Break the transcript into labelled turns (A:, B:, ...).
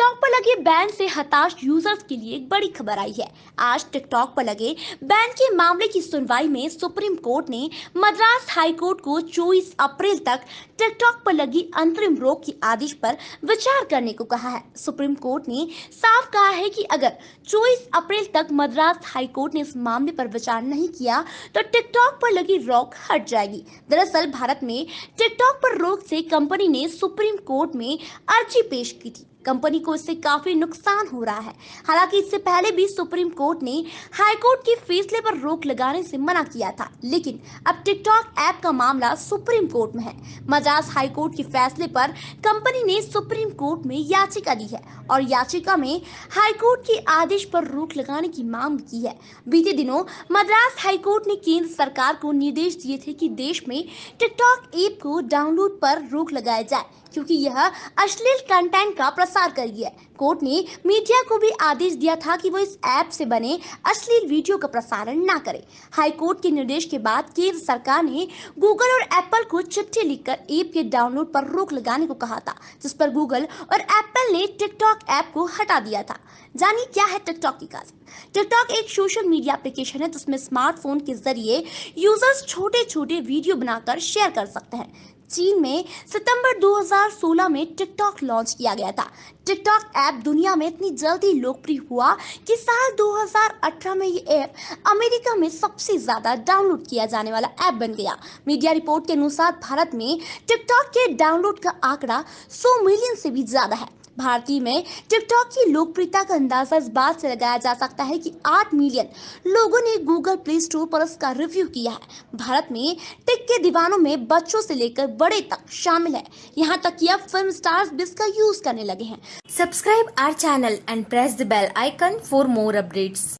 A: TikTok पर लगे ban से हताश यूज़र्स के लिए एक बड़ी खबर आई है। आज टिकटॉक पर लगे बैन के मामले की सुनवाई में सुप्रीम कोर्ट ने मद्रास हाई कोर्ट को 24 अप्रैल तक टिकटॉक पर लगी अंतरिम रोक के आदेश पर विचार करने को कहा है। सुप्रीम कोर्ट ने साफ़ कहा है कि अगर 24 अप्रैल तक मद्रास हाई कोर्ट ने इस मामले पर विचार नहीं किया तो टिकटॉक पर लगी रोक हट जाएगी। दरअसल भारत में टिकटॉक पर रोक से कंपनी ने सुप्रीम कोर्ट में अर्जी पेश की थी। कंपनी को इससे काफ़ी नुकसान हो रहा है। हालाँकि इससे पहले भी सुप्रीम कोर्ट ने हाई कोर्ट के फैसले पर रोक लगाने से मना किया था, लेकिन अब टिकटॉक ऐप का मामला सुप्रीम कोर्ट में है। मद्रास हाई कोर्ट के फैसले पर कंपनी ने सुप्रीम कोर्ट में याचिका दी है और याचिका में हाई कोर्ट के आदेश पर रोक लगाने की मांग की है। बीते दिनों मद्रास हाई कोर्ट ने केंद्र सरकार को निर्देश दिए थे कि देश में टिकटॉक ऐप को डाउनलोड पर रोक लगाया जाए। क्योंकि यह अश्लील कंटेंट का प्रसार कर रही है। कोर्ट ने मीडिया को भी आदेश दिया था कि वो इस ऐप से बने अश्लील वीडियो का प्रसारण न करे। हाई कोर्ट के निर्देश के बाद केंद्र सरकार ने गूगल और एप्पल को चिट्ठी लिखकर ऐप के डाउनलोड पर रोक लगाने को कहा था, जिस पर गूगल और एप्पल ने टिकटॉक ऐप को हटा दिया था। जानिए क्या है टिकटॉक की काज टिकटॉक एक सोशल मीडिया एप्लीकेशन है जिसमें स्मार्टफ़ोन के ज़रिए यूज़र्स छोटे छोटे वीडियो बनाकर शेयर कर सकते हैं। चीन में सितंबर 2016 में टिकटॉक लॉन्च किया गया था। टिकटॉक ऐप दुनिया में इतनी जल्दी लोकप्रिय हुआ कि साल 2018 में ये ऐप अमेरिका में सबसे ज़्यादा डाउनलोड किया जाने वाला ऐप बन गया। मीडिया रिपोर्ट के अनुसार भारत में टिकटॉक के डाउनलोड का आंकड़ा 100 मिलियन से भी ज़्यादा है। भारतीय में टिकटॉक की लोकप्रियता का अंदाज़ा इस बात से लगाया जा सकता है कि 8 मिलियन लोगों ने गूगल प्ले स्टोर पर इसका रिव्यू किया है। भारत में टिक के दीवानों में बच्चों से लेकर बड़े तक शामिल है। यहाँ तक कि अब फ़िल्म स्टार्स भी इसका यूज़ करने लगे हैं।
B: Subscribe our channel and press the bell icon for more updates.